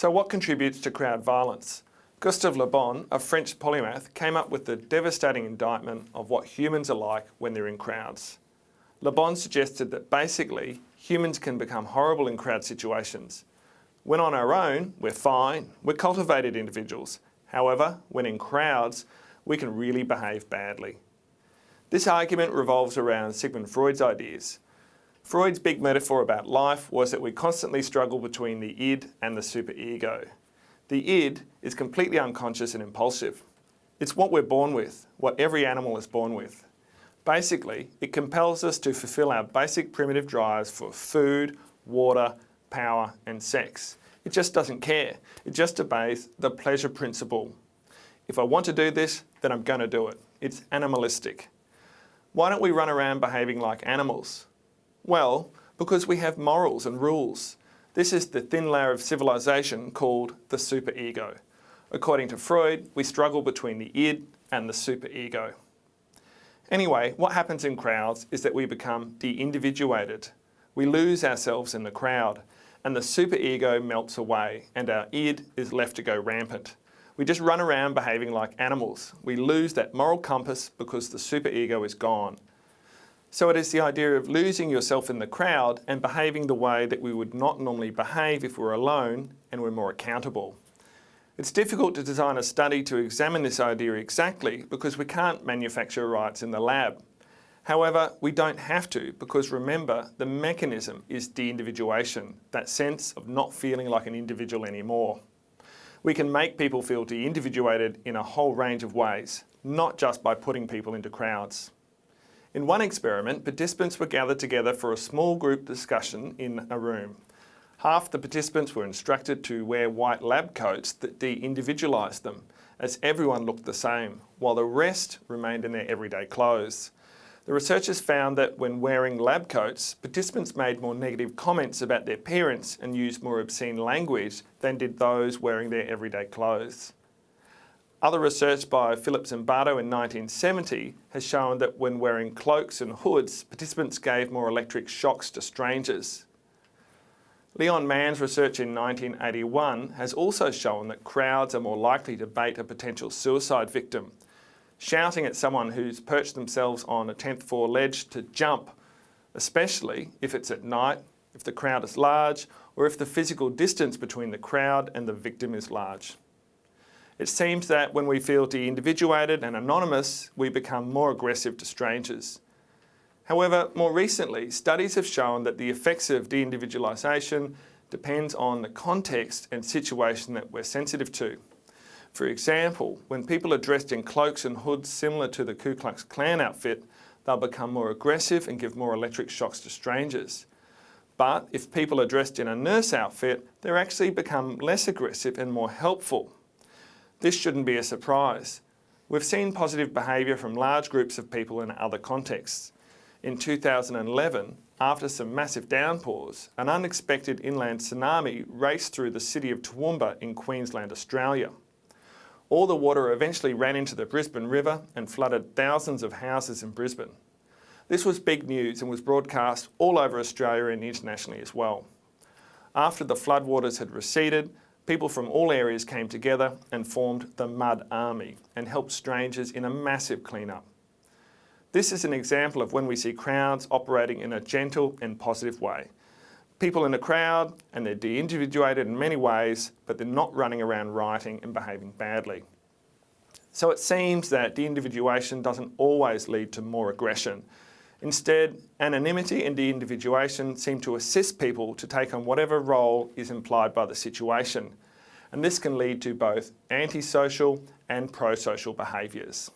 So what contributes to crowd violence? Gustave Le Bon, a French polymath, came up with the devastating indictment of what humans are like when they're in crowds. Le Bon suggested that basically humans can become horrible in crowd situations. When on our own, we're fine, we're cultivated individuals. However, when in crowds, we can really behave badly. This argument revolves around Sigmund Freud's ideas. Freud's big metaphor about life was that we constantly struggle between the id and the superego. The id is completely unconscious and impulsive. It's what we're born with, what every animal is born with. Basically, it compels us to fulfill our basic primitive drives for food, water, power and sex. It just doesn't care. It just obeys the pleasure principle. If I want to do this, then I'm going to do it. It's animalistic. Why don't we run around behaving like animals? Well, because we have morals and rules. This is the thin layer of civilization called the superego. According to Freud, we struggle between the id and the superego. Anyway, what happens in crowds is that we become de-individuated. We lose ourselves in the crowd and the superego melts away and our id is left to go rampant. We just run around behaving like animals. We lose that moral compass because the superego is gone. So it is the idea of losing yourself in the crowd and behaving the way that we would not normally behave if we're alone and we're more accountable. It's difficult to design a study to examine this idea exactly because we can't manufacture rights in the lab. However, we don't have to because remember, the mechanism is de-individuation, that sense of not feeling like an individual anymore. We can make people feel de-individuated in a whole range of ways, not just by putting people into crowds. In one experiment, participants were gathered together for a small group discussion in a room. Half the participants were instructed to wear white lab coats that de-individualised them, as everyone looked the same, while the rest remained in their everyday clothes. The researchers found that when wearing lab coats, participants made more negative comments about their parents and used more obscene language than did those wearing their everyday clothes. Other research by Philip Zimbardo in 1970 has shown that when wearing cloaks and hoods, participants gave more electric shocks to strangers. Leon Mann's research in 1981 has also shown that crowds are more likely to bait a potential suicide victim. Shouting at someone who's perched themselves on a 10th floor ledge to jump, especially if it's at night, if the crowd is large, or if the physical distance between the crowd and the victim is large. It seems that when we feel de-individuated and anonymous, we become more aggressive to strangers. However, more recently, studies have shown that the effects of de-individualisation depends on the context and situation that we're sensitive to. For example, when people are dressed in cloaks and hoods similar to the Ku Klux Klan outfit, they'll become more aggressive and give more electric shocks to strangers. But if people are dressed in a nurse outfit, they actually become less aggressive and more helpful. This shouldn't be a surprise. We've seen positive behaviour from large groups of people in other contexts. In 2011, after some massive downpours, an unexpected inland tsunami raced through the city of Toowoomba in Queensland, Australia. All the water eventually ran into the Brisbane River and flooded thousands of houses in Brisbane. This was big news and was broadcast all over Australia and internationally as well. After the floodwaters had receded, People from all areas came together and formed the Mud Army and helped strangers in a massive clean-up. This is an example of when we see crowds operating in a gentle and positive way. People in a crowd and they're de-individuated in many ways, but they're not running around rioting and behaving badly. So it seems that de-individuation doesn't always lead to more aggression Instead, anonymity and de-individuation seem to assist people to take on whatever role is implied by the situation. And this can lead to both antisocial and pro-social behaviours.